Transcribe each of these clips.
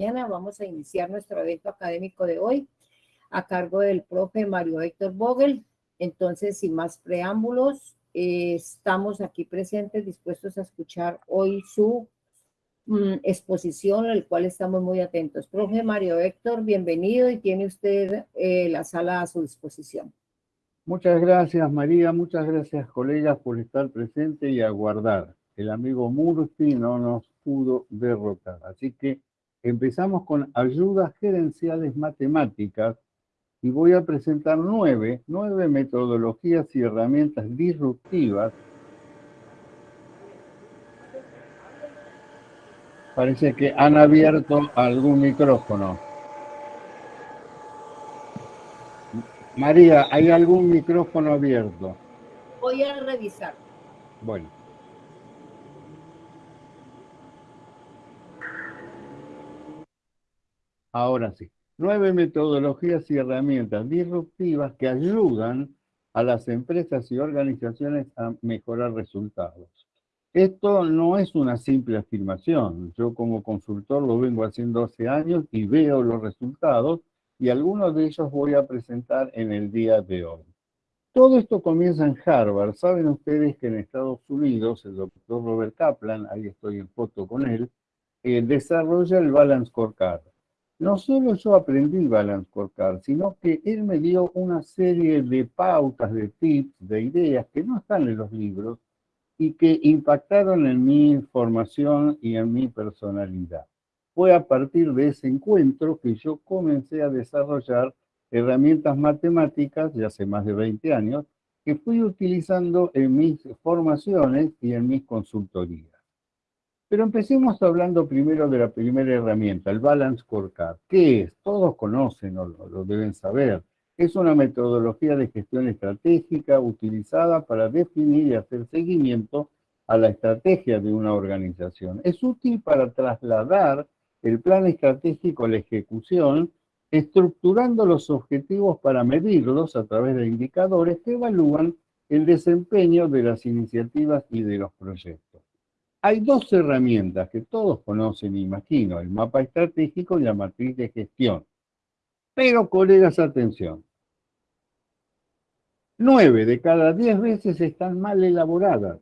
mañana. Vamos a iniciar nuestro evento académico de hoy a cargo del profe Mario Héctor Vogel. Entonces, sin más preámbulos, eh, estamos aquí presentes dispuestos a escuchar hoy su mm, exposición, al cual estamos muy atentos. Profe Mario Héctor, bienvenido y tiene usted eh, la sala a su disposición. Muchas gracias, María. Muchas gracias, colegas, por estar presente y aguardar. El amigo Murphy no nos pudo derrotar. Así que empezamos con ayudas gerenciales matemáticas y voy a presentar nueve, nueve metodologías y herramientas disruptivas. Parece que han abierto algún micrófono. María, ¿hay algún micrófono abierto? Voy a revisar. Bueno. Ahora sí, nueve metodologías y herramientas disruptivas que ayudan a las empresas y organizaciones a mejorar resultados. Esto no es una simple afirmación. Yo como consultor lo vengo haciendo hace años y veo los resultados y algunos de ellos voy a presentar en el día de hoy. Todo esto comienza en Harvard. Saben ustedes que en Estados Unidos el doctor Robert Kaplan, ahí estoy en foto con él, eh, desarrolla el Balance Scorecard no solo yo aprendí Balance Scorecard, sino que él me dio una serie de pautas, de tips, de ideas que no están en los libros y que impactaron en mi formación y en mi personalidad. Fue a partir de ese encuentro que yo comencé a desarrollar herramientas matemáticas, ya hace más de 20 años, que fui utilizando en mis formaciones y en mis consultorías. Pero empecemos hablando primero de la primera herramienta, el Balance Scorecard. ¿Qué es? Todos conocen o lo, deben saber. Es una metodología de gestión estratégica utilizada para definir y hacer seguimiento a la estrategia de una organización. Es útil para trasladar el plan estratégico a la ejecución, estructurando los objetivos para medirlos a través de indicadores que evalúan el desempeño de las iniciativas y de los proyectos. Hay dos herramientas que todos conocen, imagino, el mapa estratégico y la matriz de gestión. Pero, colegas, atención. Nueve de cada diez veces están mal elaboradas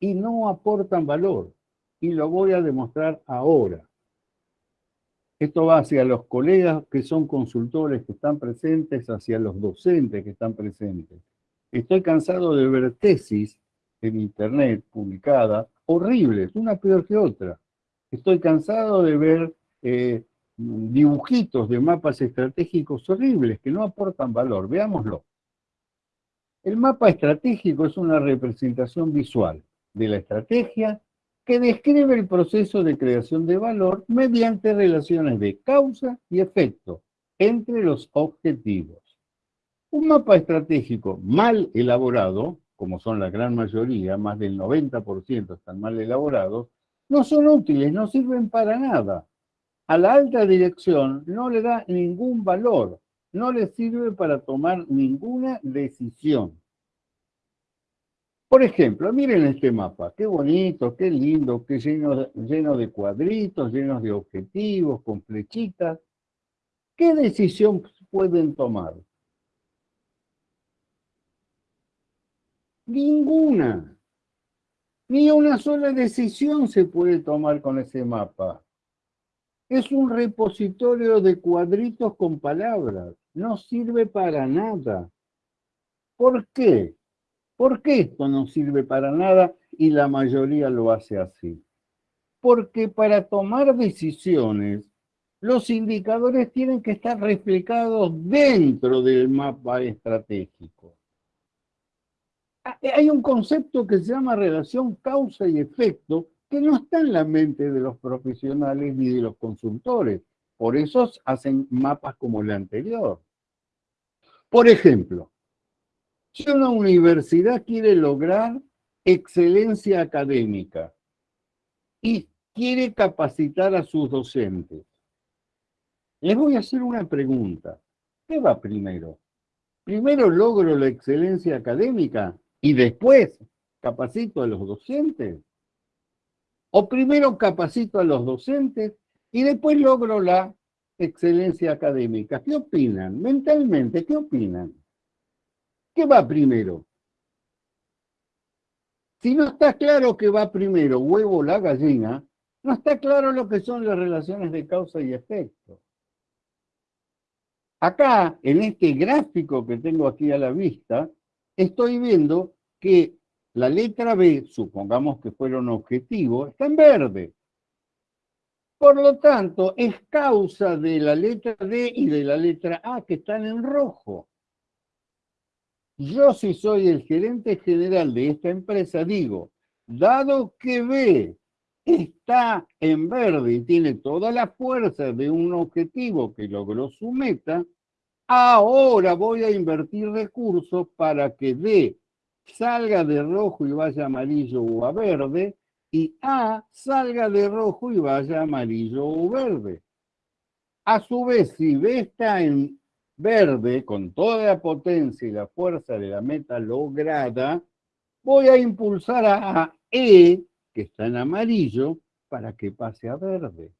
y no aportan valor. Y lo voy a demostrar ahora. Esto va hacia los colegas que son consultores que están presentes, hacia los docentes que están presentes. Estoy cansado de ver tesis en internet publicadas horribles, una peor que otra. Estoy cansado de ver eh, dibujitos de mapas estratégicos horribles que no aportan valor. Veámoslo. El mapa estratégico es una representación visual de la estrategia que describe el proceso de creación de valor mediante relaciones de causa y efecto entre los objetivos. Un mapa estratégico mal elaborado como son la gran mayoría, más del 90% están mal elaborados, no son útiles, no sirven para nada. A la alta dirección no le da ningún valor, no le sirve para tomar ninguna decisión. Por ejemplo, miren este mapa, qué bonito, qué lindo, qué lleno, lleno de cuadritos, llenos de objetivos, con flechitas. ¿Qué decisión pueden tomar? Ninguna. Ni una sola decisión se puede tomar con ese mapa. Es un repositorio de cuadritos con palabras. No sirve para nada. ¿Por qué? ¿Por qué esto no sirve para nada y la mayoría lo hace así? Porque para tomar decisiones, los indicadores tienen que estar reflejados dentro del mapa estratégico. Ah, eh, hay un concepto que se llama relación causa y efecto que no está en la mente de los profesionales ni de los consultores. Por eso hacen mapas como el anterior. Por ejemplo, si una universidad quiere lograr excelencia académica y quiere capacitar a sus docentes, les voy a hacer una pregunta. ¿Qué va primero? ¿Primero logro la excelencia académica y después capacito a los docentes? ¿O primero capacito a los docentes y después logro la excelencia académica. ¿Qué opinan? Mentalmente, ¿qué opinan? ¿Qué va primero? Si no está claro que va primero huevo la gallina, no está claro lo que son las relaciones de causa y efecto. Acá, en este gráfico que tengo aquí a la vista, estoy viendo que la letra B, supongamos que fuera un objetivo, está en verde. Por lo tanto, es causa de la letra D y de la letra A que están en rojo. Yo si soy el gerente general de esta empresa, digo, dado que B está en verde y tiene toda la fuerza de un objetivo que logró su meta, ahora voy a invertir recursos para que D salga de rojo y vaya amarillo o a verde, y A salga de rojo y vaya amarillo o verde. A su vez, si B está en verde, con toda la potencia y la fuerza de la meta lograda, voy a impulsar a E, que está en amarillo, para que pase a verde.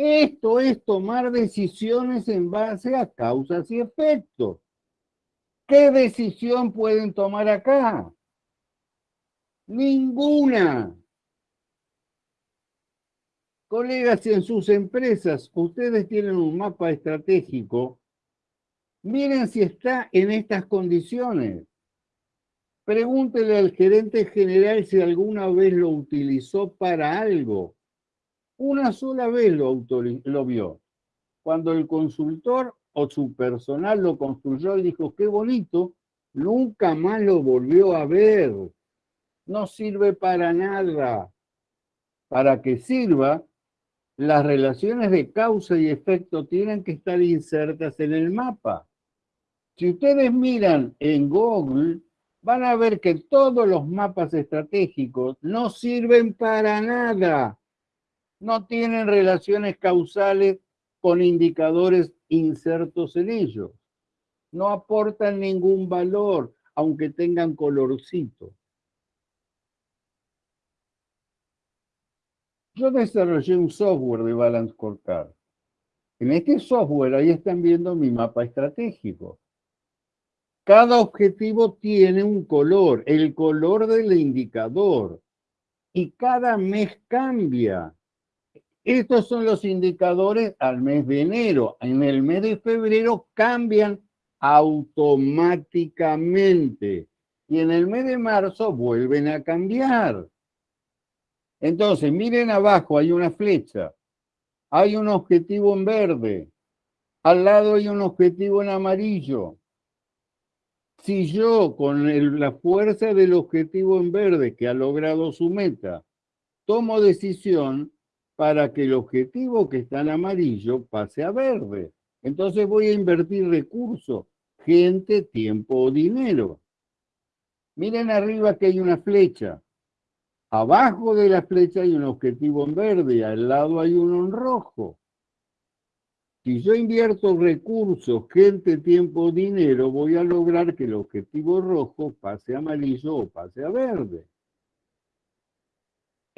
Esto es tomar decisiones en base a causas y efectos. ¿Qué decisión pueden tomar acá? Ninguna. Colegas, en sus empresas, ustedes tienen un mapa estratégico. Miren si está en estas condiciones. Pregúntele al gerente general si alguna vez lo utilizó para algo. Una sola vez lo, lo vio. Cuando el consultor o su personal lo construyó y dijo, qué bonito, nunca más lo volvió a ver. No sirve para nada. Para que sirva, las relaciones de causa y efecto tienen que estar insertas en el mapa. Si ustedes miran en Google, van a ver que todos los mapas estratégicos no sirven para nada. No tienen relaciones causales con indicadores insertos en ellos. No aportan ningún valor, aunque tengan colorcito. Yo desarrollé un software de Balance Scorecard. En este software, ahí están viendo mi mapa estratégico. Cada objetivo tiene un color, el color del indicador. Y cada mes cambia. Estos son los indicadores al mes de enero. En el mes de febrero cambian automáticamente. Y en el mes de marzo vuelven a cambiar. Entonces, miren abajo, hay una flecha, hay un objetivo en verde, al lado hay un objetivo en amarillo. Si yo, con la fuerza del objetivo en verde que ha logrado su meta, tomo decisión para que el objetivo que está en amarillo pase a verde, entonces voy a invertir recursos, gente, tiempo o dinero. Miren arriba que hay una flecha. Abajo de la flecha hay un objetivo en verde, al lado hay uno en rojo. Si yo invierto recursos, gente, tiempo, dinero, voy a lograr que el objetivo rojo pase a amarillo o pase a verde.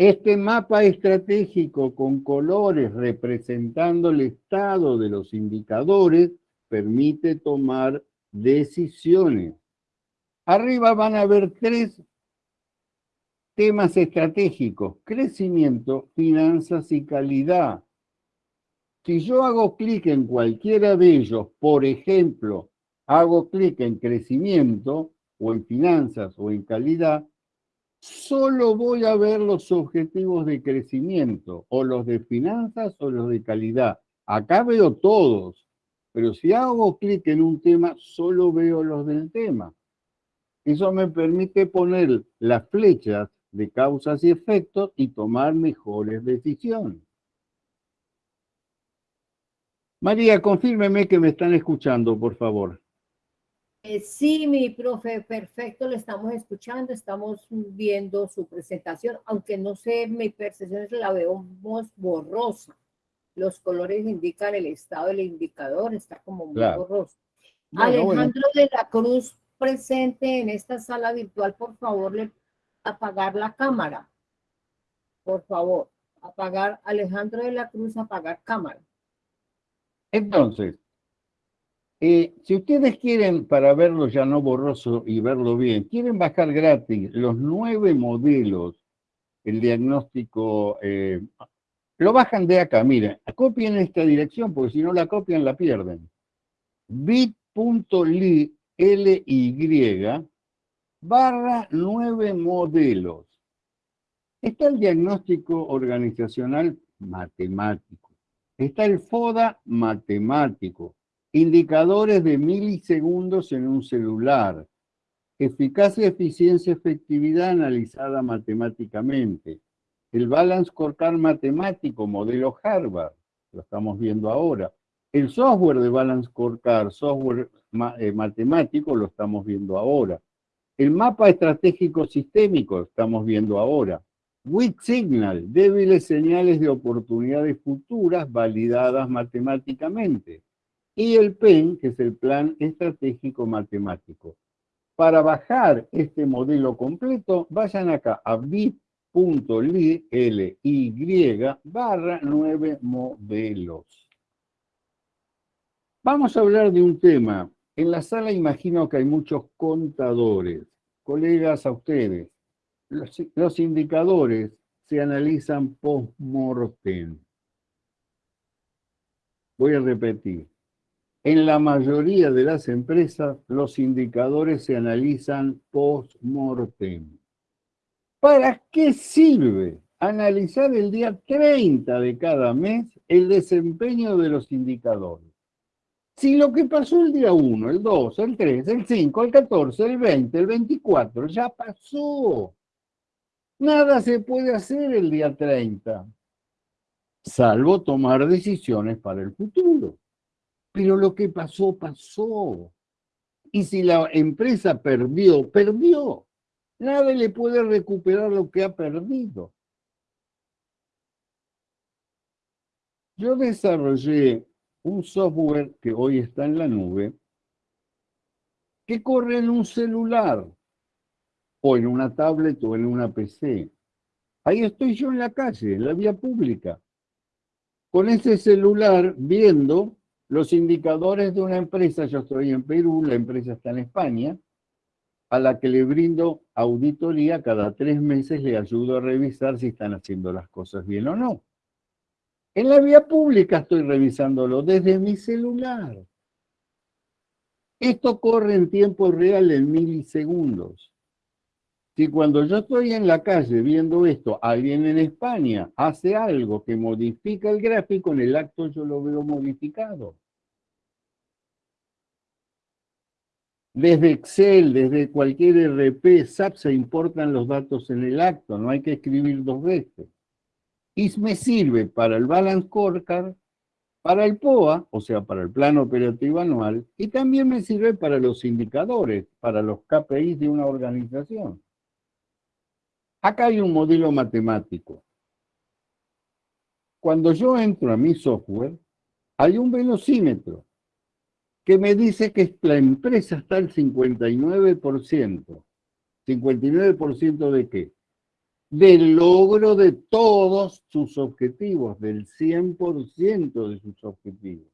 Este mapa estratégico con colores representando el estado de los indicadores permite tomar decisiones. Arriba van a ver tres Temas estratégicos, crecimiento, finanzas y calidad. Si yo hago clic en cualquiera de ellos, por ejemplo, hago clic en crecimiento o en finanzas o en calidad, solo voy a ver los objetivos de crecimiento, o los de finanzas o los de calidad. Acá veo todos, pero si hago clic en un tema, solo veo los del tema. Eso me permite poner las flechas de causas y efectos y tomar mejores decisiones. María, confírmeme que me están escuchando, por favor. Eh, sí, mi profe, perfecto, le estamos escuchando, estamos viendo su presentación, aunque no sé, mi percepción es la veo borrosa. Los colores indican el estado del indicador, está como muy borroso. Alejandro de la Cruz, presente en esta sala virtual, por favor, le apagar la cámara, por favor. Apagar Alejandro de la Cruz, apagar cámara. Entonces, eh, si ustedes quieren, para verlo ya no borroso y verlo bien, quieren bajar gratis los nueve modelos, el diagnóstico, eh, lo bajan de acá, miren, copien esta dirección porque si no la copian la pierden. bit.ly barra nueve modelos. Está el diagnóstico organizacional matemático. Está el FODA matemático Indicadores de milisegundos en un celular. Eficacia, eficiencia, efectividad analizada matemáticamente. El Balance Scorecard matemático, modelo Harvard, lo estamos viendo ahora. El software de Balance Scorecard, software eh, matemático, lo estamos viendo ahora. El mapa estratégico sistémico, lo estamos viendo ahora. Weak Signal, débiles señales de oportunidades futuras validadas matemáticamente y el PEN, que es el Plan Estratégico Matemático. Para bajar este modelo completo, vayan acá a bit.ly barra 9 modelos. Vamos a hablar de un tema. En la sala imagino que hay muchos contadores. Colegas a ustedes, los, los indicadores se analizan post-mortem. Voy a repetir. En la mayoría de las empresas, los indicadores se analizan post-mortem. ¿Para qué sirve analizar el día 30 de cada mes el desempeño de los indicadores? Si lo que pasó el día 1, el 2, el 3, el 5, el 14, el 20, el 24, ya pasó. Nada se puede hacer el día 30, salvo tomar decisiones para el futuro. Pero lo que pasó, pasó. Y si la empresa perdió, perdió. Nadie le puede recuperar lo que ha perdido. Yo desarrollé un software que hoy está en la nube, que corre en un celular, o en una tablet o en una PC. Ahí estoy yo en la calle, en la vía pública, con ese celular viendo los indicadores de una empresa, yo estoy en Perú, la empresa está en España, a la que le brindo auditoría cada tres meses, le ayudo a revisar si están haciendo las cosas bien o no. En la vía pública estoy revisándolo desde mi celular. Esto corre en tiempo real en milisegundos. Si cuando yo estoy en la calle viendo esto, alguien en España hace algo que modifica el gráfico, en el acto yo lo veo modificado. Desde Excel, desde cualquier RP, SAP se importan los datos en el acto, no hay que escribir dos veces. Y me sirve para el Balance Scorecard, para el POA, o sea, para el Plan Operativo Anual, y también me sirve para los indicadores, para los KPIs de una organización. Acá hay un modelo matemático. Cuando yo entro a mi software, hay un velocímetro que me dice que la empresa está al 59%. ¿59% de qué? Del logro de todos sus objetivos, del 100% de sus objetivos.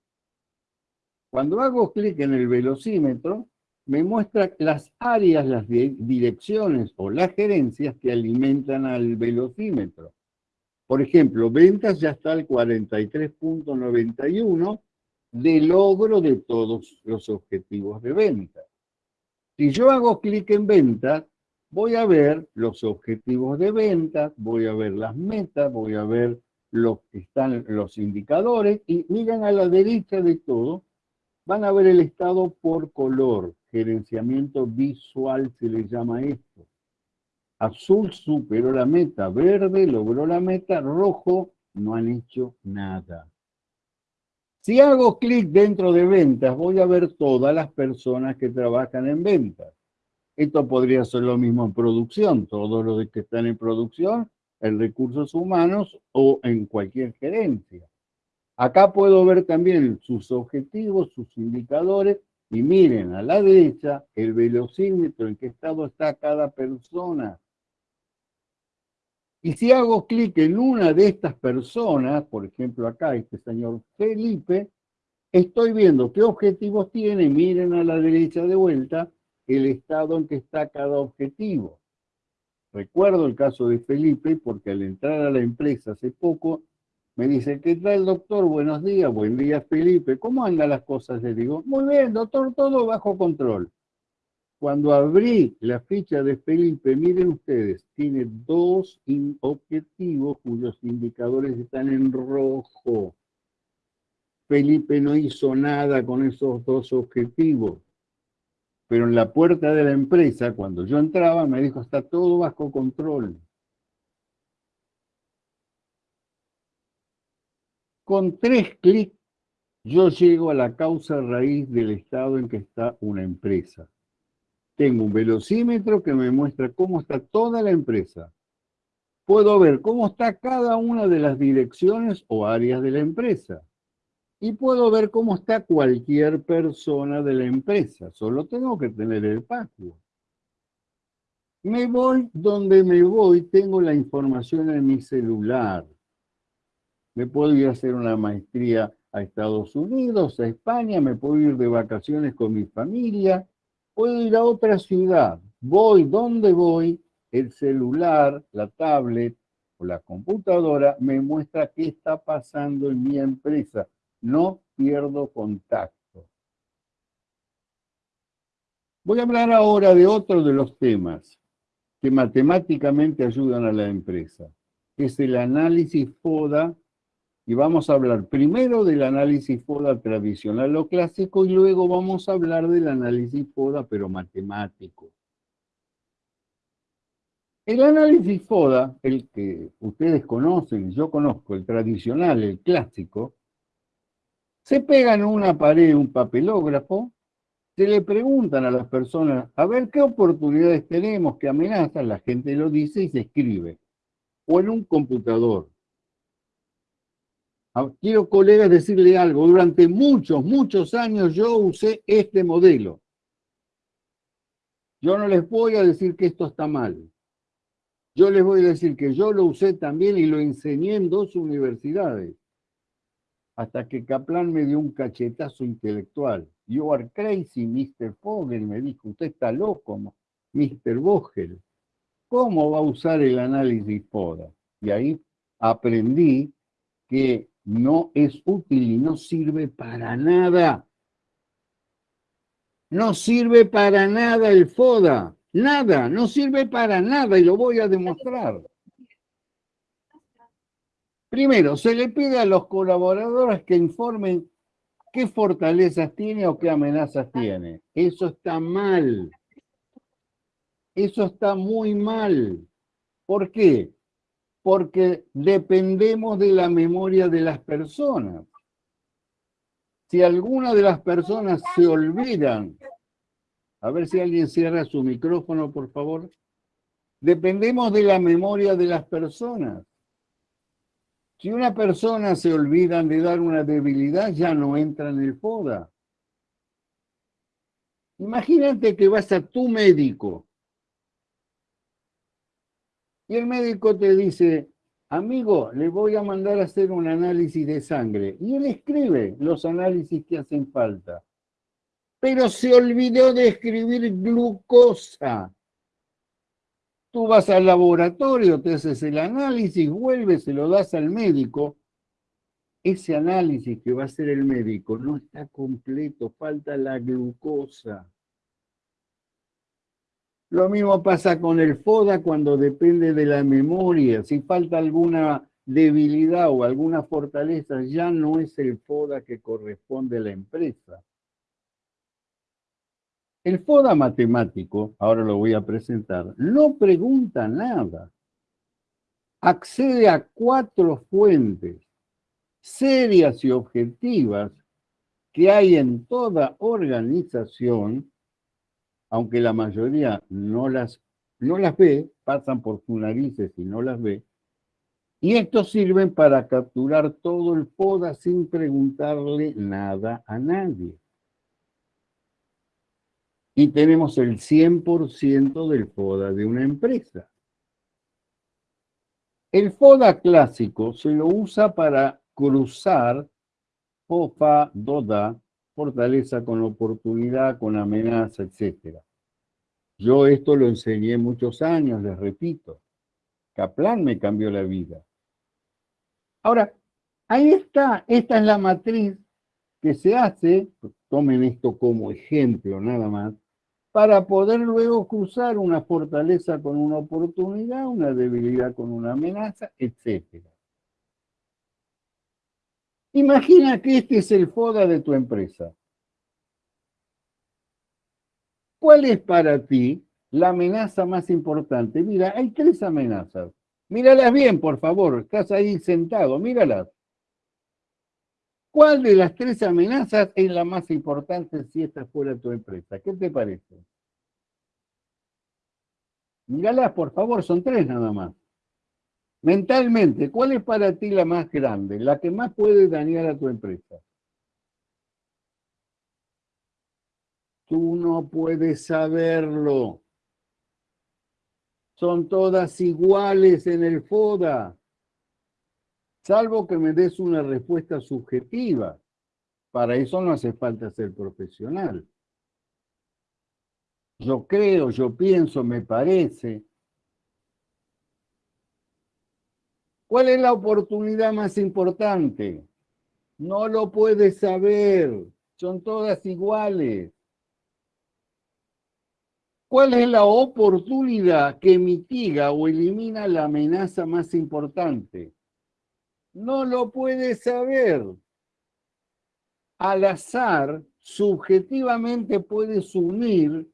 Cuando hago clic en el velocímetro, me muestra las áreas, las direcciones o las gerencias que alimentan al velocímetro. Por ejemplo, ventas ya está al 43.91 de logro de todos los objetivos de venta. Si yo hago clic en venta, voy a ver los objetivos de venta, voy a ver las metas, voy a ver los que están los indicadores y miren a la derecha de todo, van a ver el estado por color, gerenciamiento visual se le llama esto. Azul superó la meta, verde logró la meta, rojo no han hecho nada. Si hago clic dentro de ventas, voy a ver todas las personas que trabajan en ventas. Esto podría ser lo mismo en producción, todos los que están en producción, en recursos humanos o en cualquier gerencia. Acá puedo ver también sus objetivos, sus indicadores, y miren a la derecha el velocímetro, en qué estado está cada persona. Y si hago clic en una de estas personas, por ejemplo acá, este señor Felipe, estoy viendo qué objetivos tiene, miren a la derecha de vuelta, el estado en que está cada objetivo. Recuerdo el caso de Felipe porque al entrar a la empresa hace poco, me dice, ¿qué tal doctor? Buenos días, buen día Felipe, ¿cómo andan las cosas? Le digo, muy bien doctor, todo bajo control. Cuando abrí la ficha de Felipe, miren ustedes, tiene dos objetivos cuyos indicadores están en rojo. Felipe no hizo nada con esos dos objetivos. Pero en la puerta de la empresa, cuando yo entraba, me dijo, está todo bajo control. Con tres clics, yo llego a la causa raíz del estado en que está una empresa tengo un velocímetro que me muestra cómo está toda la empresa. Puedo ver cómo está cada una de las direcciones o áreas de la empresa. Y puedo ver cómo está cualquier persona de la empresa. Solo tengo que tener el password. Me voy donde me voy, tengo la información en mi celular. Me puedo ir a hacer una maestría a Estados Unidos, a España, me puedo ir de vacaciones con mi familia, puedo ir a otra ciudad, voy donde voy, el celular, la tablet o la computadora me muestra qué está pasando en mi empresa. No pierdo contacto. Voy a hablar ahora de otro de los temas que matemáticamente ayudan a la empresa. Es el análisis FODA y vamos a hablar primero del análisis FODA tradicional o clásico y luego vamos a hablar del análisis FODA pero matemático. El análisis FODA, el que ustedes conocen, yo conozco, el tradicional, el clásico, se pega en una pared un papelógrafo, se le preguntan a las personas, a ver qué oportunidades tenemos, qué amenazas, la gente lo dice y se escribe. O en un computador, quiero, colegas, decirle algo. Durante muchos, muchos años yo usé este modelo. Yo no les voy a decir que esto está mal. Yo les voy a decir que yo lo usé también y lo enseñé en dos universidades. Hasta que Kaplan me dio un cachetazo intelectual. You are crazy, Mr. Vogel, me dijo. Usted está loco, Mr. Vogel. ¿Cómo va a usar el análisis FODA? Y ahí aprendí que no es útil y no sirve para nada. No sirve para nada el FODA. Nada, no sirve para nada y lo voy a demostrar. Primero, se le pide a los colaboradores que informen qué fortalezas tiene o qué amenazas tiene. Eso está mal. Eso está muy mal. ¿Por qué? Porque dependemos de la memoria de las personas. Si alguna de las personas se olvidan, a ver si alguien cierra su micrófono, por favor. Dependemos de la memoria de las personas. Si una persona se olvida de dar una debilidad, ya no entra en el FODA. Imagínate que vas a tu médico y el médico te dice, amigo, le voy a mandar a hacer un análisis de sangre. Y él escribe los análisis que hacen falta. Pero se olvidó de escribir glucosa. Tú vas al laboratorio, te haces el análisis, vuelves, se lo das al médico. Ese análisis que va a hacer el médico no está completo, falta la glucosa. Lo mismo pasa con el FODA cuando depende de la memoria. Si falta alguna debilidad o alguna fortaleza, ya no es el FODA que corresponde a la empresa. El FODA matemático, ahora lo voy a presentar, no pregunta nada. Accede a cuatro fuentes serias y objetivas que hay en toda organización aunque la mayoría no las, no las ve, pasan por sus narices y no las ve, y estos sirven para capturar todo el FODA sin preguntarle nada a nadie. Y tenemos el 100% del FODA de una empresa. El FODA clásico se lo usa para cruzar FOFA, DODA, fortaleza con oportunidad, con amenaza, etc. Yo esto lo enseñé muchos años, les repito. Kaplan me cambió la vida. Ahora, ahí está, esta es la matriz que se hace, tomen esto como ejemplo nada más, para poder luego cruzar una fortaleza con una oportunidad, una debilidad con una amenaza, etc. Imagina que este es el FODA de tu empresa. ¿Cuál es para ti la amenaza más importante? Mira, hay tres amenazas. Míralas bien, por favor. Estás ahí sentado, míralas. ¿Cuál de las tres amenazas es la más importante si esta fuera tu empresa? ¿Qué te parece? Míralas, por favor, son tres nada más. Mentalmente, ¿cuál es para ti la más grande, la que más puede dañar a tu empresa? Tú no puedes saberlo. Son todas iguales en el FODA, salvo que me des una respuesta subjetiva. Para eso no hace falta ser profesional. Yo creo, yo pienso, me parece. ¿Cuál es la oportunidad más importante? No lo puedes saber. Son todas iguales. ¿Cuál es la oportunidad que mitiga o elimina la amenaza más importante? No lo puedes saber. Al azar, subjetivamente puedes unir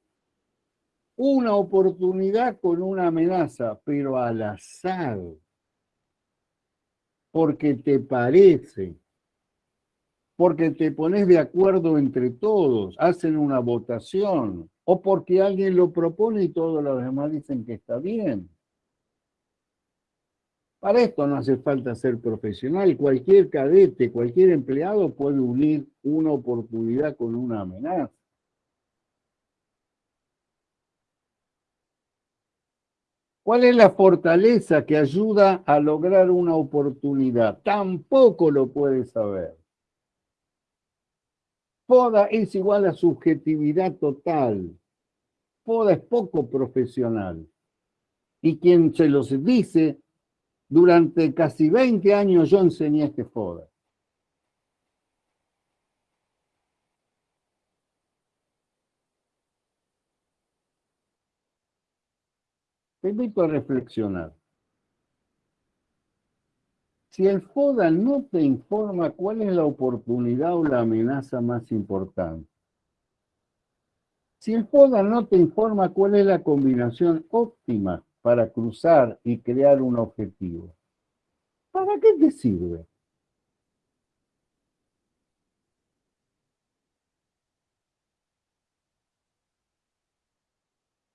una oportunidad con una amenaza, pero al azar, porque te parece, porque te pones de acuerdo entre todos, hacen una votación, o porque alguien lo propone y todos los demás dicen que está bien. Para esto no hace falta ser profesional. Cualquier cadete, cualquier empleado puede unir una oportunidad con una amenaza. ¿Cuál es la fortaleza que ayuda a lograr una oportunidad? Tampoco lo puede saber. Poda es igual a subjetividad total. Poda es poco profesional. Y quien se los dice, durante casi 20 años yo enseñé este FODA. Te invito a reflexionar. Si el FODA no te informa cuál es la oportunidad o la amenaza más importante, si el FODA no te informa cuál es la combinación óptima para cruzar y crear un objetivo, ¿para qué te sirve?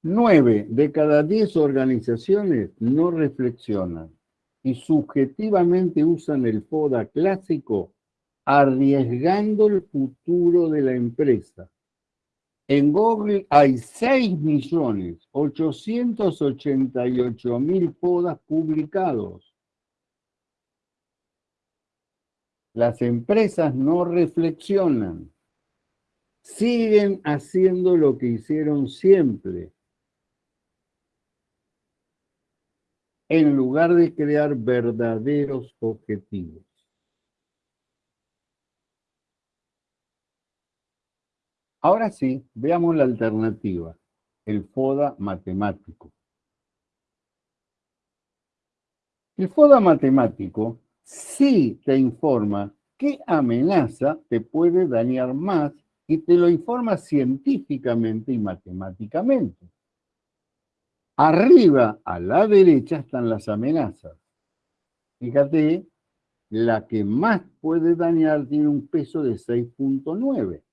Nueve de cada diez organizaciones no reflexionan y subjetivamente usan el FODA clásico arriesgando el futuro de la empresa. En Google hay 6.888.000 FODAs publicados. Las empresas no reflexionan, siguen haciendo lo que hicieron siempre, en lugar de crear verdaderos objetivos. Ahora sí, veamos la alternativa, el FODA matemático. El FODA matemático sí te informa qué amenaza te puede dañar más y te lo informa científicamente y matemáticamente. Arriba, a la derecha, están las amenazas. Fíjate, la que más puede dañar tiene un peso de 6.9.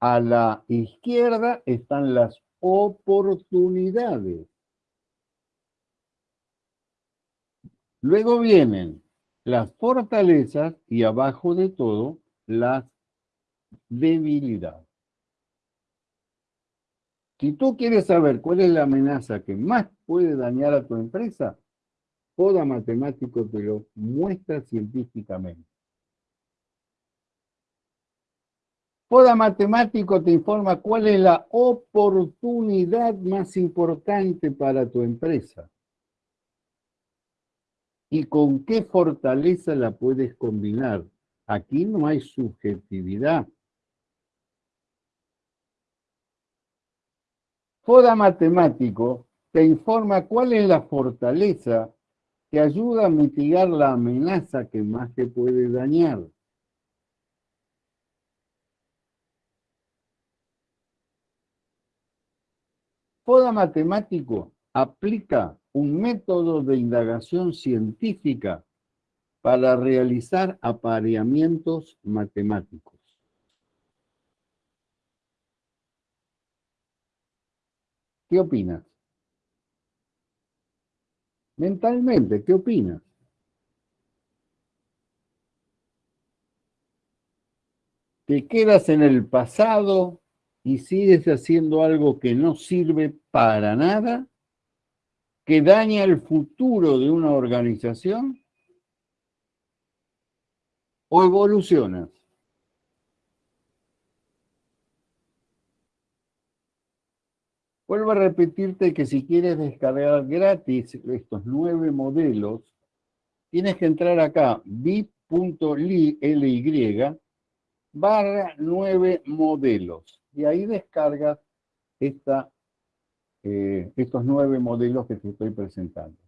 A la izquierda están las oportunidades. Luego vienen las fortalezas y abajo de todo las debilidades. Si tú quieres saber cuál es la amenaza que más puede dañar a tu empresa, FODA matemático te lo muestra científicamente. FODA matemático te informa cuál es la oportunidad más importante para tu empresa y con qué fortaleza la puedes combinar. Aquí no hay subjetividad. FODA matemático te informa cuál es la fortaleza que ayuda a mitigar la amenaza que más te puede dañar. FODA matemático aplica un método de indagación científica para realizar apareamientos matemáticos. ¿Qué opinas? Mentalmente, ¿qué opinas? ¿Te quedas en el pasado y sigues haciendo algo que no sirve para nada? ¿Que daña el futuro de una organización? ¿O evolucionas? Vuelvo a repetirte que si quieres descargar gratis estos nueve modelos, tienes que entrar acá, bit.ly barra nueve modelos. Y ahí descargas esta, eh, estos nueve modelos que te estoy presentando.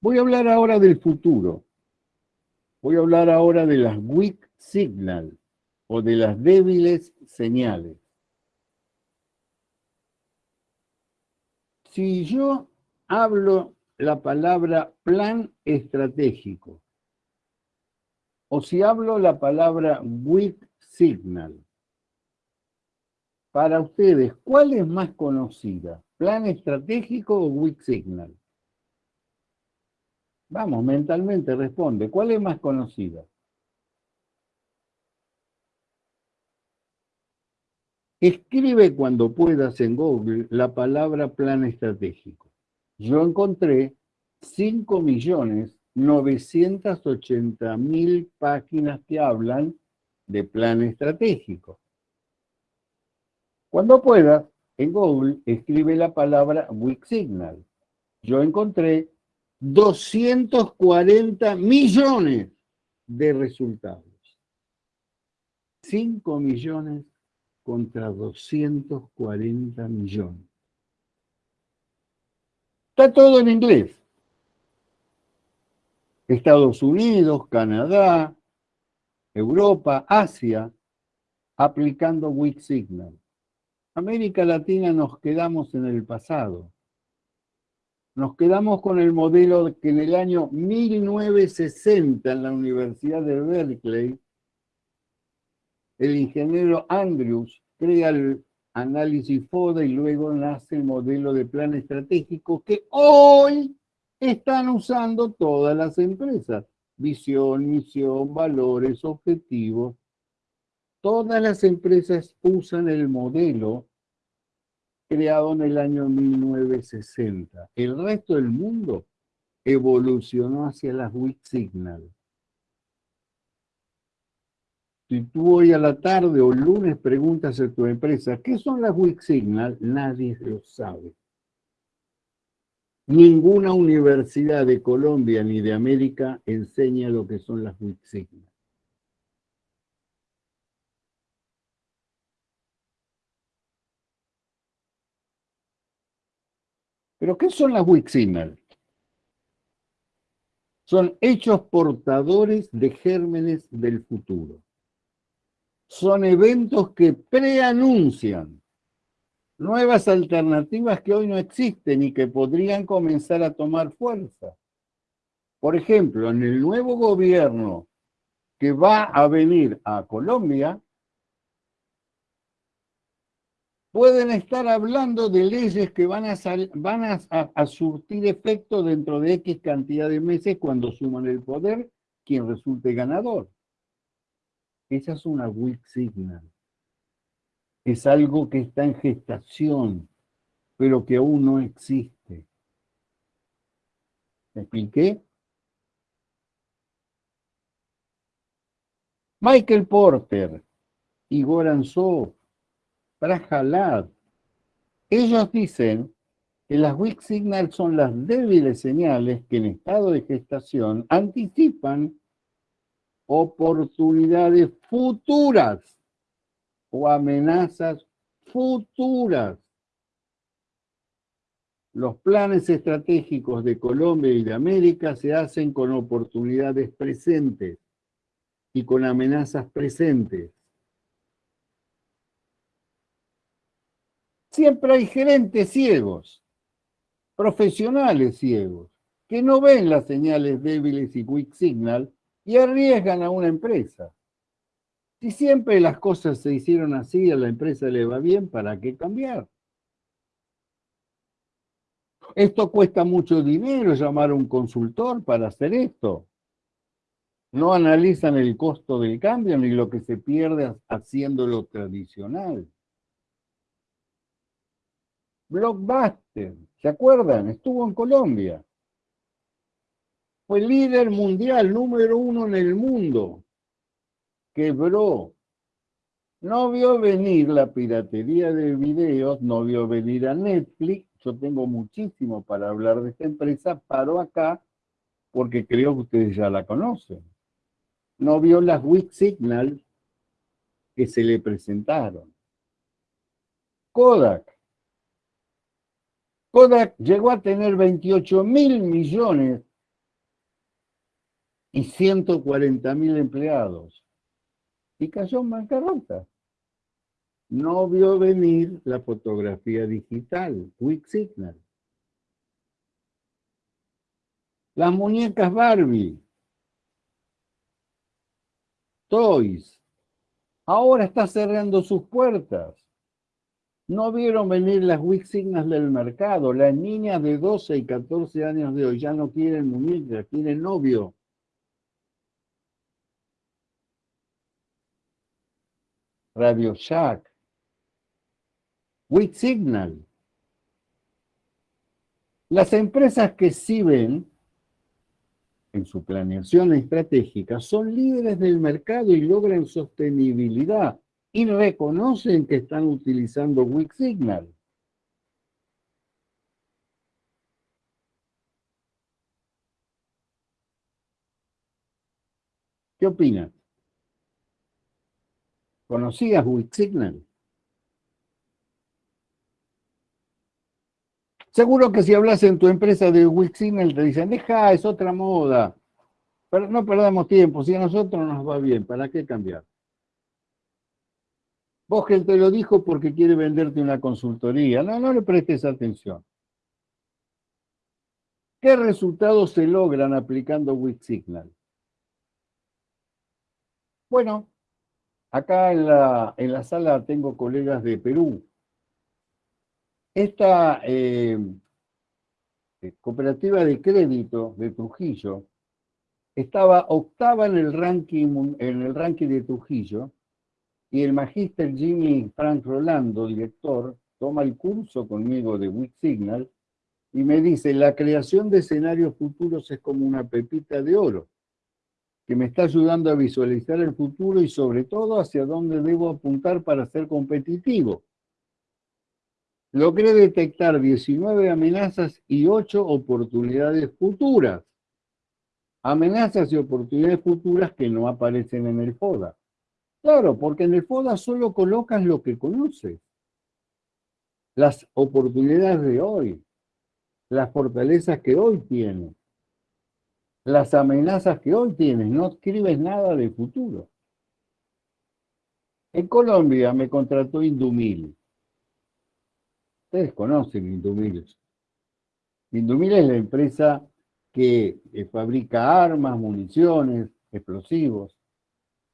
Voy a hablar ahora del futuro. Voy a hablar ahora de las weak signal o de las débiles señales. Si yo hablo la palabra plan estratégico, o si hablo la palabra weak signal, para ustedes, ¿cuál es más conocida? ¿Plan estratégico o weak signal? Vamos, mentalmente responde, ¿cuál es más conocida? Escribe cuando puedas en Google la palabra plan estratégico. Yo encontré 5.980.000 páginas que hablan de plan estratégico. Cuando puedas, en Google escribe la palabra Weak Signal. Yo encontré 240 millones de resultados. 5 millones contra 240 millones. Está todo en inglés. Estados Unidos, Canadá, Europa, Asia, aplicando Weak Signal. América Latina nos quedamos en el pasado. Nos quedamos con el modelo que en el año 1960 en la Universidad de Berkeley el ingeniero Andrews crea el análisis FODA y luego nace el modelo de plan estratégico que hoy están usando todas las empresas. Visión, misión, valores, objetivos. Todas las empresas usan el modelo creado en el año 1960. El resto del mundo evolucionó hacia las weak signal. Si tú hoy a la tarde o lunes preguntas a tu empresa, ¿qué son las weak signal? Nadie lo sabe. Ninguna universidad de Colombia ni de América enseña lo que son las weak signal. ¿Pero qué son las weak signal? Son hechos portadores de gérmenes del futuro son eventos que preanuncian nuevas alternativas que hoy no existen y que podrían comenzar a tomar fuerza. Por ejemplo, en el nuevo gobierno que va a venir a Colombia, pueden estar hablando de leyes que van a, surtir efecto dentro de X cantidad de meses cuando suman el poder quien resulte ganador. Esa es una weak signal. Es algo que está en gestación, pero que aún no existe. ¿Me expliqué? Michael Porter, Igor Anzó, Prajalad, ellos dicen que las weak signals son las débiles señales que en estado de gestación anticipan oportunidades futuras o amenazas futuras. Los planes estratégicos de Colombia y de América se hacen con oportunidades presentes y con amenazas presentes. Siempre hay gerentes ciegos, profesionales ciegos, que no ven las señales débiles y quick signal y arriesgan a una empresa. Si siempre las cosas se hicieron así, a la empresa le va bien, ¿para qué cambiar? Esto cuesta mucho dinero, llamar a un consultor para hacer esto. No analizan el costo del cambio ni lo que se pierde haciendo lo tradicional. Blockbuster, ¿se acuerdan? Estuvo en Colombia. Fue líder mundial, número uno en el mundo. Quebró. No vio venir la piratería de videos, no vio venir a Netflix. Yo tengo muchísimo para hablar de esta empresa. Paro acá porque creo que ustedes ya la conocen. No vio las weak signal que se le presentaron. Kodak Kodak llegó a tener 28 mil millones y 140 mil empleados y cayó en bancarrota. No vio venir la fotografía digital, Quick Signal. Las muñecas Barbie, Toys, ahora está cerrando sus puertas. No vieron venir las weak signals del mercado. Las niñas de 12 y 14 años de hoy ya no quieren muñecas, quieren novio. Radio Shack. Weak Signal. Las empresas que sí ven en su planeación estratégica son líderes del mercado y logran sostenibilidad y reconocen que están utilizando Weak Signal. ¿Qué opinas? ¿Conocías Weak Signal? Seguro que si hablas en tu empresa de Weak Signal te dicen, deja, es otra moda. Pero no perdamos tiempo, si a nosotros nos va bien, ¿para qué cambiar? Vogel te lo dijo porque quiere venderte una consultoría. No, no le prestes atención. ¿Qué resultados se logran aplicando Weak Signal? Bueno, acá en la, en la sala tengo colegas de Perú. Esta eh, eh, cooperativa de crédito de Trujillo estaba octava en el ranking, en el ranking de Trujillo y el magíster Jimmy Frank Rolando, director, toma el curso conmigo de Weak Signal y me dice, la creación de escenarios futuros es como una pepita de oro, que me está ayudando a visualizar el futuro y sobre todo hacia dónde debo apuntar para ser competitivo. Logré detectar 19 amenazas y 8 oportunidades futuras. Amenazas y oportunidades futuras que no aparecen en el FODA. Claro, porque en el FODA solo colocas lo que conoces. Las oportunidades de hoy, las fortalezas que hoy tienes, las amenazas que hoy tienes, no escribes nada de futuro. En Colombia me contrató Indumil. Ustedes conocen Indumil. Indumil es la empresa que fabrica armas, municiones, explosivos.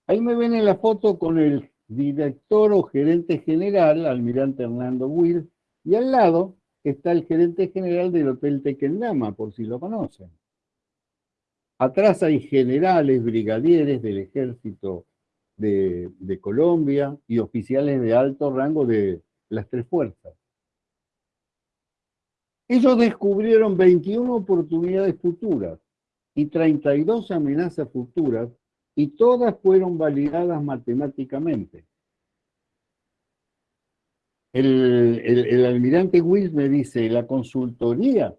Ahí me ven en la foto con el director o gerente general, almirante Hernando Will, y al lado está el gerente general del Hotel Tequendama, por si lo conocen. Atrás hay generales, brigadieres del ejército de, Colombia y oficiales de alto rango de las tres fuerzas. Ellos descubrieron 21 oportunidades futuras y 32 amenazas futuras y todas fueron validadas matemáticamente. El, el, almirante Wills me dice, la consultoría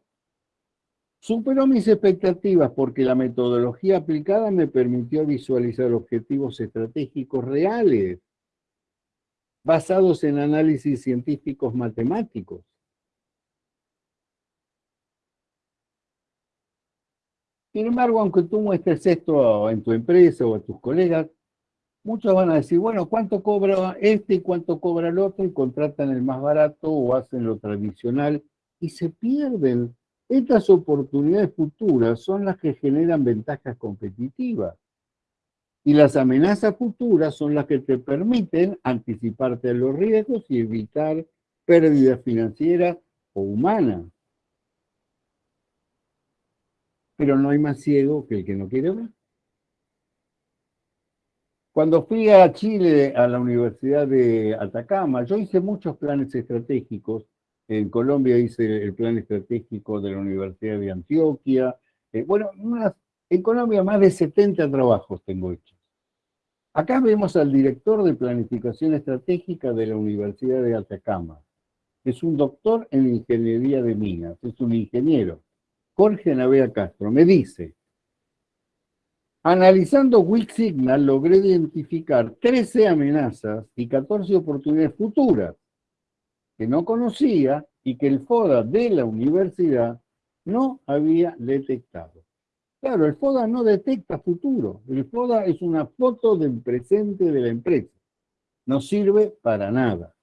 superó mis expectativas porque la metodología aplicada me permitió visualizar objetivos estratégicos reales basados en análisis científicos matemáticos. Sin embargo, aunque tú muestres esto en tu empresa o a tus colegas, muchos van a decir, bueno, ¿cuánto cobra este y cuánto cobra el otro? Y contratan el más barato o hacen lo tradicional y se pierden. Estas oportunidades futuras son las que generan ventajas competitivas. Y las amenazas futuras son las que te permiten anticiparte a los riesgos y evitar pérdidas financieras o humanas pero no hay más ciego que el que no quiere ver. Cuando fui a Chile, a la Universidad de Atacama, yo hice muchos planes estratégicos. En Colombia hice el plan estratégico de la Universidad de Antioquia. Eh, bueno, en Colombia más de 70 trabajos tengo hechos. Acá vemos al director de planificación estratégica de la Universidad de Atacama. Es un doctor en ingeniería de minas, es un ingeniero. Jorge Navea Castro, me dice, analizando Weak Signal logré identificar 13 amenazas y 14 oportunidades futuras que no conocía y que el FODA de la universidad no había detectado. Claro, el FODA no detecta futuro. El FODA es una foto del presente de la empresa. No sirve para nada.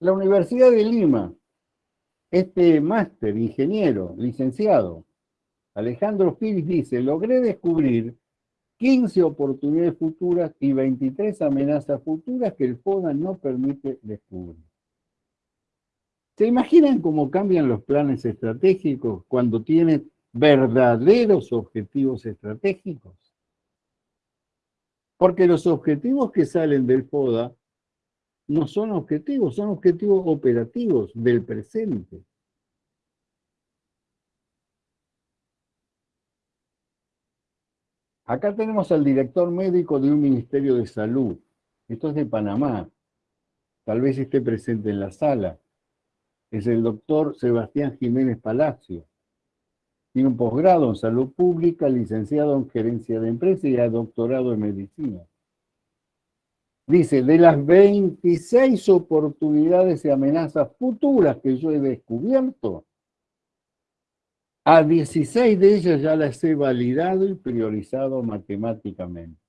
La Universidad de Lima, este máster, ingeniero, licenciado, Alejandro Fils dice, logré descubrir 15 oportunidades futuras y 23 amenazas futuras que el FODA no permite descubrir. ¿Se imaginan cómo cambian los planes estratégicos cuando tienen verdaderos objetivos estratégicos? Porque los objetivos que salen del FODA no son objetivos, son objetivos operativos del presente. Acá tenemos al director médico de un ministerio de salud. Esto es de Panamá. Tal vez esté presente en la sala. Es el doctor Sebastián Jiménez Palacio. Tiene un posgrado en salud pública, licenciado en gerencia de empresa y doctorado en medicina. Dice, de las 26 oportunidades y amenazas futuras que yo he descubierto, a 16 de ellas ya las he validado y priorizado matemáticamente.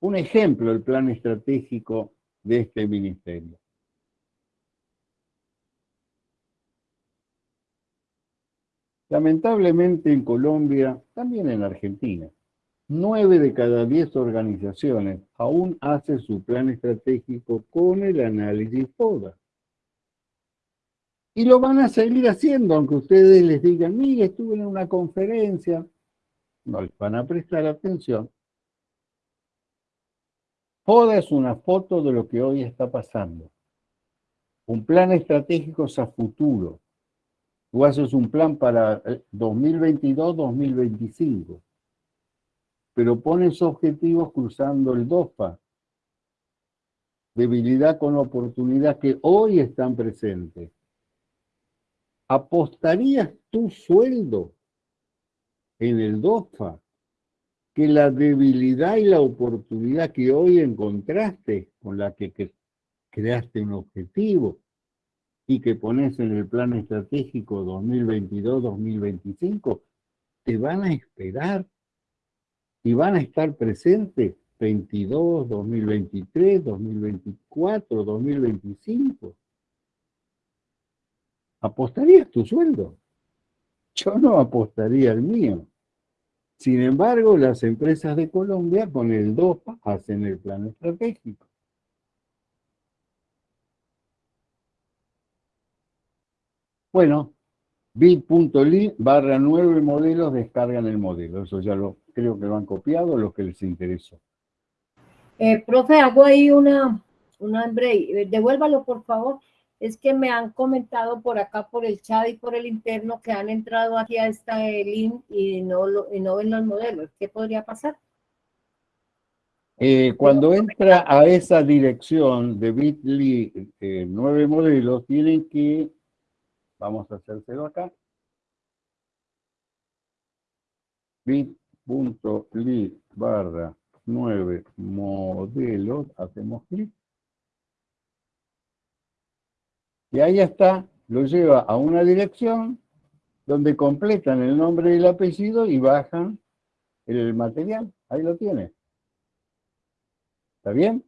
Un ejemplo, el plan estratégico de este ministerio. Lamentablemente en Colombia, también en Argentina, Nueve de cada diez organizaciones aún hacen su plan estratégico con el análisis FODA. Y lo van a seguir haciendo, aunque ustedes les digan, mire, estuve en una conferencia. No les van a prestar atención. FODA es una foto de lo que hoy está pasando. Un plan estratégico es a futuro. Tú haces un plan para 2022-2025 pero pones objetivos cruzando el DOFA. Debilidad con oportunidad que hoy están presentes. ¿Apostarías tu sueldo en el DOFA que la debilidad y la oportunidad que hoy encontraste con la que creaste un objetivo y que pones en el plan estratégico 2022-2025, te van a esperar y van a estar presentes 22, 2023, 2024, 2025. ¿Apostarías tu sueldo? Yo no apostaría el mío. Sin embargo, las empresas de Colombia con el DOPA hacen el plan estratégico. Bueno, bit.ly barra nueve modelos descargan el modelo. Eso ya lo creo que lo han copiado los que les interesó. Eh, profe, hago ahí una, un hambre, devuélvalo por favor. Es que me han comentado por acá, por el chat y por el interno, que han entrado aquí a esta link y no, lo, y no ven los modelos. ¿Qué podría pasar? Eh, cuando entra a esa dirección de Bitly eh, nueve modelos, tienen que, vamos a hacérselo acá, bit.ly barra nueve modelos, hacemos clic. Y ahí está, lo lleva a una dirección donde completan el nombre y el apellido y bajan el material. Ahí lo tiene. ¿Está bien?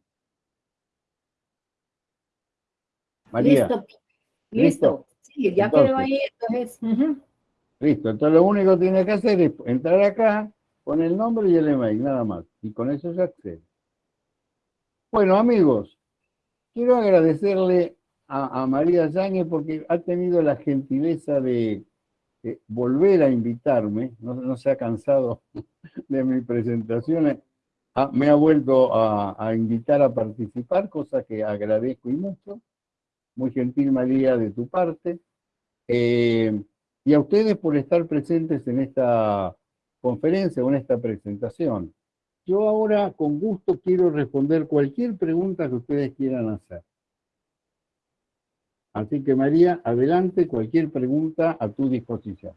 María. Listo. Listo. Sí, ya quedó ahí, entonces. Listo, entonces lo único que tiene que hacer es entrar acá, poner el nombre y el email, nada más. Y con eso se accede. Bueno, amigos, quiero agradecerle a, María Yáñez porque ha tenido la gentileza de, volver a invitarme, no, se ha cansado de mi presentación Ah, me ha vuelto a, invitar a participar, cosa que agradezco y mucho. Muy gentil María de tu parte. Eh, y a ustedes por estar presentes en esta conferencia o en esta presentación. Yo ahora con gusto quiero responder cualquier pregunta que ustedes quieran hacer. Así que María, adelante, cualquier pregunta a tu disposición.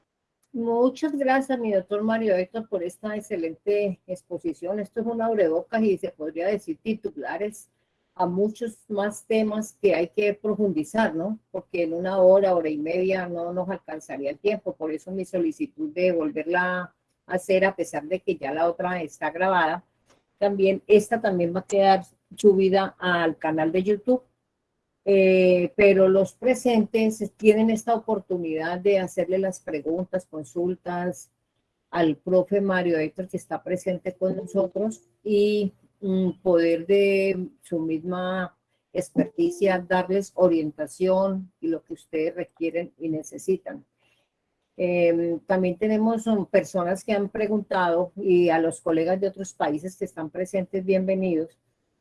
Muchas gracias, mi doctor Mario Héctor, por esta excelente exposición. Esto es una abrebocas y se podría decir titulares a muchos más temas que hay que profundizar, ¿no? Porque en una hora, hora y media no nos alcanzaría el tiempo. Por eso mi solicitud de volverla a hacer, a pesar de que ya la otra está grabada, también esta también va a quedar subida al canal de YouTube eh, pero los presentes tienen esta oportunidad de hacerle las preguntas, consultas al profe Mario Héctor que está presente con nosotros y mm, poder de su misma experticia darles orientación y lo que ustedes requieren y necesitan. Em, también tenemos personas que han preguntado y a los colegas de otros países que están presentes, bienvenidos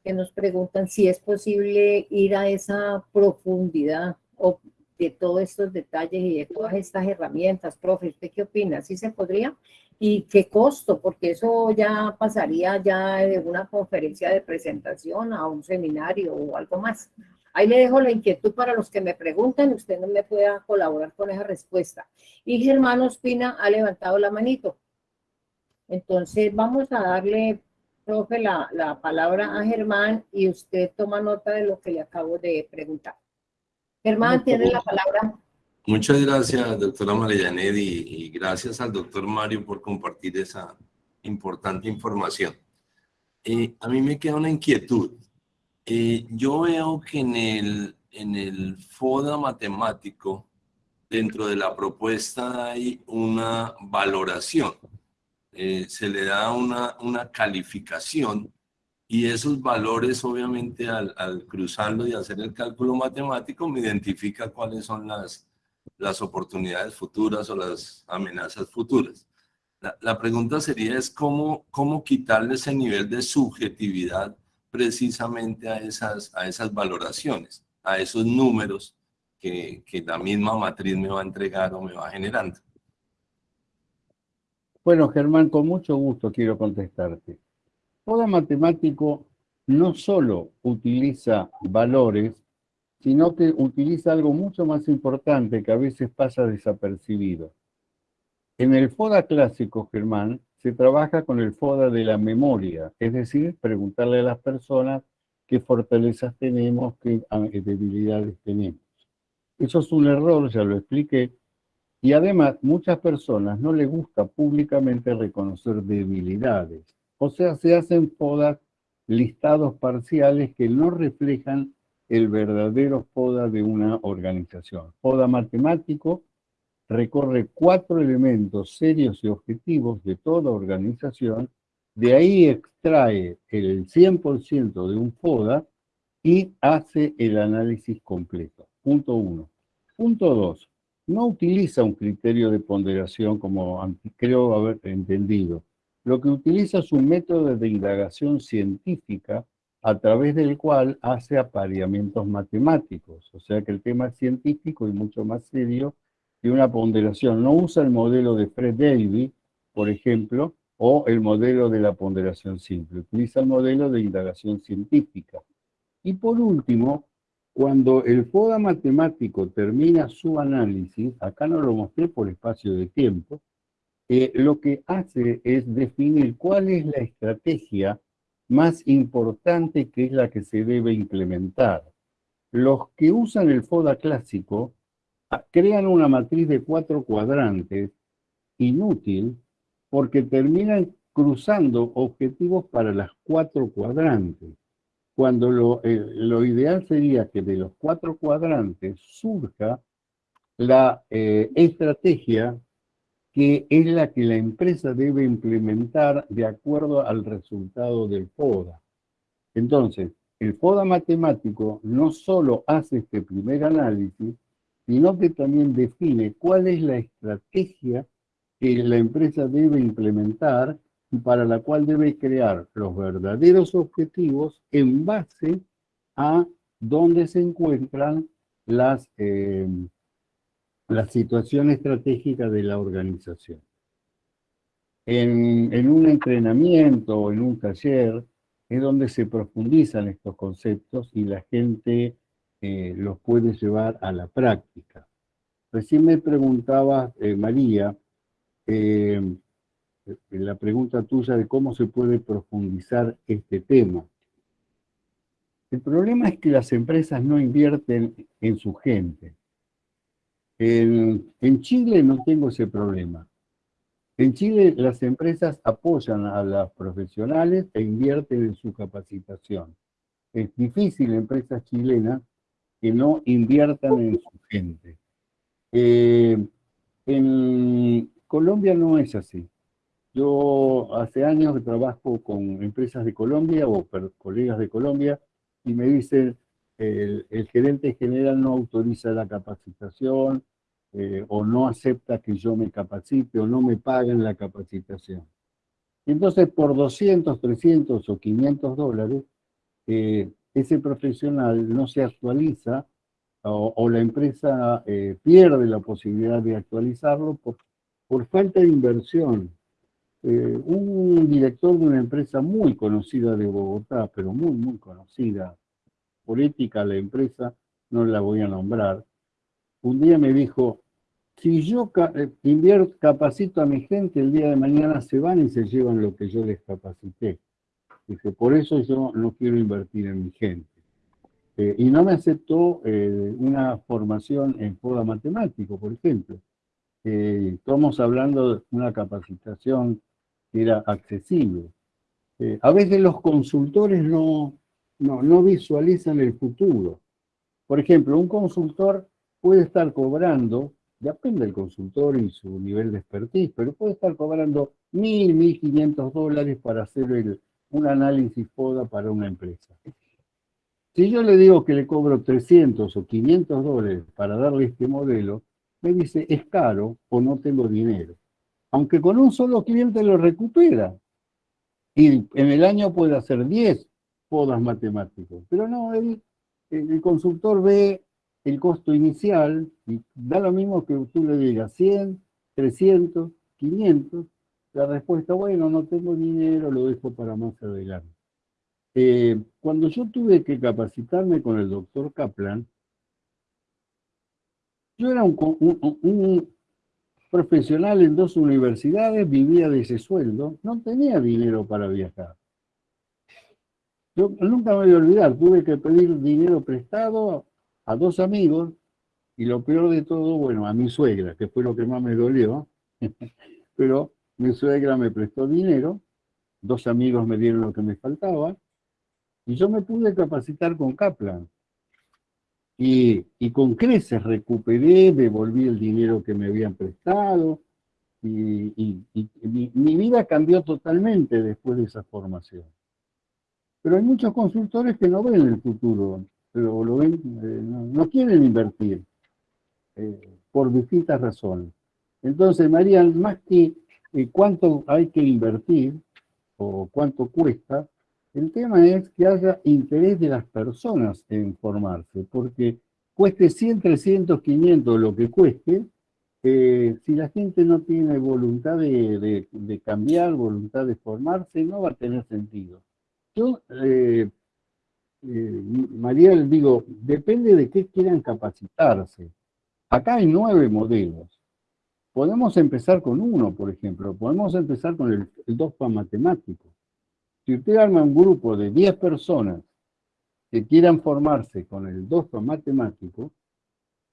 que nos preguntan si es posible ir a esa profundidad o de todos estos detalles y de todas estas herramientas. Profe, ¿usted qué opina? ¿Sí se podría? ¿Y qué costo? Porque eso ya pasaría ya de una conferencia de presentación a un seminario o algo más. Ahí le dejo la inquietud para los que me preguntan, usted no me pueda colaborar con esa respuesta. Y Germán Ospina ha levantado la manito. Entonces vamos a darle profe, la, la, palabra a Germán y usted toma nota de lo que le acabo de preguntar. Germán, tiene la palabra. Muchas gracias, doctora Marianet, y, y gracias al doctor Mario por compartir esa importante información. Eh, a mí me queda una inquietud. Eh, yo veo que en el, en el FODA matemático, dentro de la propuesta hay una valoración eh, se le da una, una calificación y esos valores obviamente al, al, cruzarlo y hacer el cálculo matemático me identifica cuáles son las, las oportunidades futuras o las amenazas futuras. La, la, pregunta sería es cómo, cómo quitarle ese nivel de subjetividad precisamente a esas, a esas valoraciones, a esos números que, que la misma matriz me va a entregar o me va generando. Bueno, Germán, con mucho gusto quiero contestarte. Todo matemático no solo utiliza valores, sino que utiliza algo mucho más importante que a veces pasa desapercibido. En el FODA clásico, Germán, se trabaja con el FODA de la memoria, es decir, preguntarle a las personas qué fortalezas tenemos, qué debilidades tenemos. Eso es un error, ya lo expliqué, y además, muchas personas no les gusta públicamente reconocer debilidades. O sea, se hacen podas, listados parciales que no reflejan el verdadero poda de una organización. Poda matemático recorre cuatro elementos serios y objetivos de toda organización, de ahí extrae el 100% de un poda y hace el análisis completo. Punto uno. Punto dos no utiliza un criterio de ponderación como creo haber entendido. Lo que utiliza es un método de indagación científica a través del cual hace apareamientos matemáticos. O sea que el tema es científico y mucho más serio que una ponderación. No usa el modelo de Fred Davy, por ejemplo, o el modelo de la ponderación simple. Utiliza el modelo de indagación científica. Y por último, cuando el FODA matemático termina su análisis, acá no lo mostré por espacio de tiempo, eh, lo que hace es definir cuál es la estrategia más importante que es la que se debe implementar. Los que usan el FODA clásico ah, crean una matriz de cuatro cuadrantes inútil porque terminan cruzando objetivos para las cuatro cuadrantes, cuando lo, eh, lo ideal sería que de los cuatro cuadrantes surja la eh, estrategia que es la que la empresa debe implementar de acuerdo al resultado del FODA. Entonces, el FODA matemático no solo hace este primer análisis, sino que también define cuál es la estrategia que la empresa debe implementar para la cual debe crear los verdaderos objetivos en base a dónde se encuentran las, eh, la situación de la organización. En, un entrenamiento o en un taller es donde se profundizan estos conceptos y la gente eh, los puede llevar a la práctica. Recién me preguntaba, eh, María, eh, la pregunta tuya de cómo se puede profundizar este tema. El problema es que las empresas no invierten en su gente. En, Chile no tengo ese problema. En Chile las empresas apoyan a las profesionales e invierten en su capacitación. Es difícil empresas chilenas que no inviertan en su gente. Eh, en Colombia no es así. Yo hace años trabajo con empresas de Colombia o colegas de Colombia y me dicen, el, gerente general no autoriza la capacitación eh, o no acepta que yo me capacite o no me paguen la capacitación. Entonces, por 200, 300 o 500 dólares, eh, ese profesional no se actualiza o, la empresa eh, pierde la posibilidad de actualizarlo por, por falta de inversión. Un director de una empresa muy conocida de Bogotá, pero muy, muy conocida, política la empresa, no la voy a nombrar, un día me dijo, si yo eh, invierto, capacito a mi gente, el día de mañana se van y se llevan lo que yo les capacité. Dice, por eso yo no quiero invertir en mi gente. Eh, y no me aceptó eh, una formación en FODA matemático, por ejemplo. estamos hablando de una capacitación era accesible. a veces los consultores no, no, no visualizan el futuro. Por ejemplo, un consultor puede estar cobrando, depende del consultor y su nivel de expertise, pero puede estar cobrando mil, mil quinientos dólares para hacer un análisis FODA para una empresa. Si yo le digo que le cobro 300 o 500 dólares para darle este modelo, me dice, es caro o no tengo dinero. Aunque con un solo cliente lo recupera. Y en el año puede hacer 10 podas matemáticos. Pero no, el, el consultor ve el costo inicial y da lo mismo que tú le digas 100, 300, 500. La respuesta, bueno, no tengo dinero, lo dejo para más adelante. Eh, cuando yo tuve que capacitarme con el doctor Kaplan, yo era un, profesional en dos universidades, vivía de ese sueldo, no tenía dinero para viajar. Yo nunca me voy a olvidar, tuve que pedir dinero prestado a dos amigos, y lo peor de todo, bueno, a mi suegra, que fue lo que más me dolió, pero mi suegra me prestó dinero, dos amigos me dieron lo que me faltaba, y yo me pude capacitar con Kaplan. Y, con creces recuperé, devolví el dinero que me habían prestado, y, mi, vida cambió totalmente después de esa formación. Pero hay muchos consultores que no ven el futuro, pero lo ven, eh, no, quieren invertir, eh, por distintas razones. Entonces, María, más que eh, cuánto hay que invertir, o cuánto cuesta, El tema es que haya interés de las personas en formarse, porque cueste 100, 300, 500, lo que cueste, eh, si la gente no tiene voluntad de, cambiar, voluntad de formarse, no va a tener sentido. Yo, eh, eh, Mariel, digo, depende de qué quieran capacitarse. Acá hay nueve modelos. Podemos empezar con uno, por ejemplo. Podemos empezar con el, el DOFA matemático. Si usted arma un grupo de 10 personas que quieran formarse con el DOFA matemático,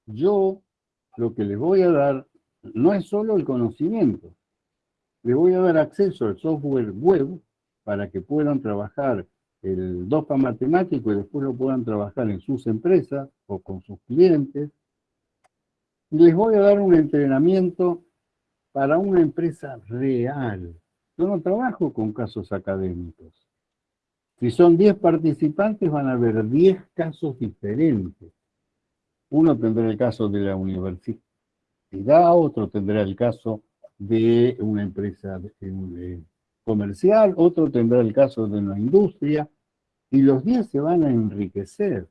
yo lo que les voy a dar no es solo el conocimiento, les voy a dar acceso al software web para que puedan trabajar el DOFA matemático y después lo puedan trabajar en sus empresas o con sus clientes. Y les voy a dar un entrenamiento para una empresa real. Yo no trabajo con casos académicos. Si son 10 participantes, van a haber 10 casos diferentes. Uno tendrá el caso de la universidad, otro tendrá el caso de una empresa comercial, otro tendrá el caso de una industria, y los 10 se van a enriquecer,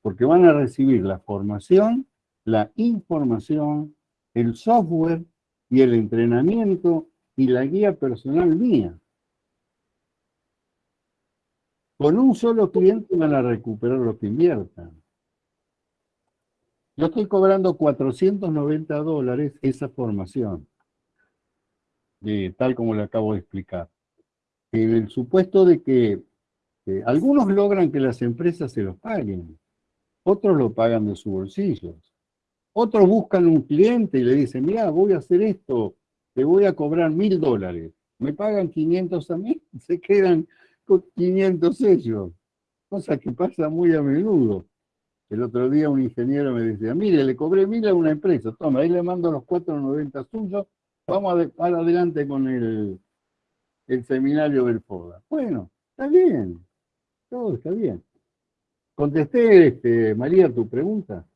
porque van a recibir la formación, la información, el software y el entrenamiento y la guía personal mía. Con un solo cliente van a recuperar lo que inviertan. Yo estoy cobrando 490 dólares esa formación, tal como le acabo de explicar. En el supuesto de que algunos logran que las empresas se los paguen, otros lo pagan de sus bolsillos. Otros buscan un cliente y le dicen, mira, voy a hacer esto, te voy a cobrar mil dólares. Me pagan 500 a mí, se quedan con 500 ellos. Cosa que pasa muy a menudo. El otro día un ingeniero me decía, mire, le cobré mil a una empresa, toma, ahí le mando los 4.90 suyos, vamos a, adelante con el, el seminario del FODA. Bueno, está bien, todo está bien. ¿Contesté, este, María, tu pregunta?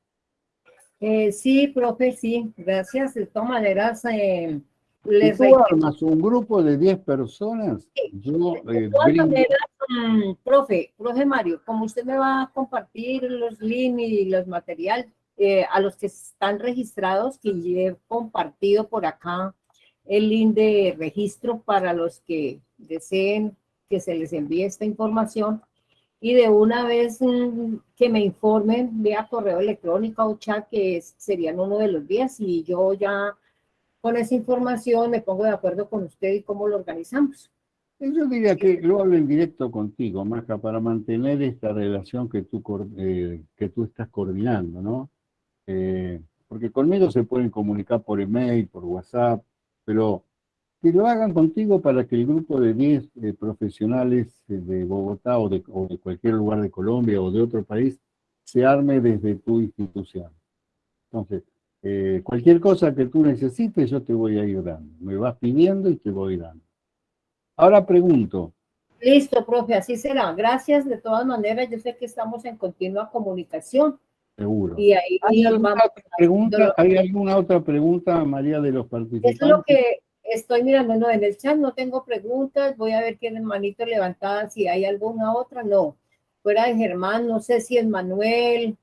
Eh, sí, profe, sí, gracias. Todas maneras, eh, les si tú armas un grupo de 10 personas, yo... de eh, todas maneras, mm, profe, profe Mario, como usted me va a compartir los links y los materiales eh, a los que están registrados, que yo he compartido por acá el link de registro para los que deseen que se les envíe esta información y de una vez mm, que me informen vía correo electrónico o chat que serían uno de los días y yo ya con esa información me pongo de acuerdo con usted y cómo lo organizamos. Yo diría que lo hablo en directo contigo, Maja, para mantener esta relación que tú, eh, que tú estás coordinando, ¿no? Eh, porque conmigo se pueden comunicar por email, por WhatsApp, pero que lo hagan contigo para que el grupo de 10 eh, profesionales de Bogotá o de, o de cualquier lugar de Colombia o de otro país se arme desde tu institución. Entonces, eh, cualquier cosa que tú necesites, yo te voy a ir dando. Me vas pidiendo y te voy dando. Ahora pregunto. Listo, profe, así será. Gracias de todas maneras. Yo sé que estamos en continua comunicación. Seguro. Y ahí ¿Hay, alguna otra pregunta, ¿Hay alguna otra pregunta, María, de los participantes? Es lo que estoy mirando en el chat, no tengo preguntas. Voy a ver quién es manito levantada, si hay alguna otra. No. Fuera de Germán, no sé si es Manuel,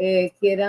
eh, quiera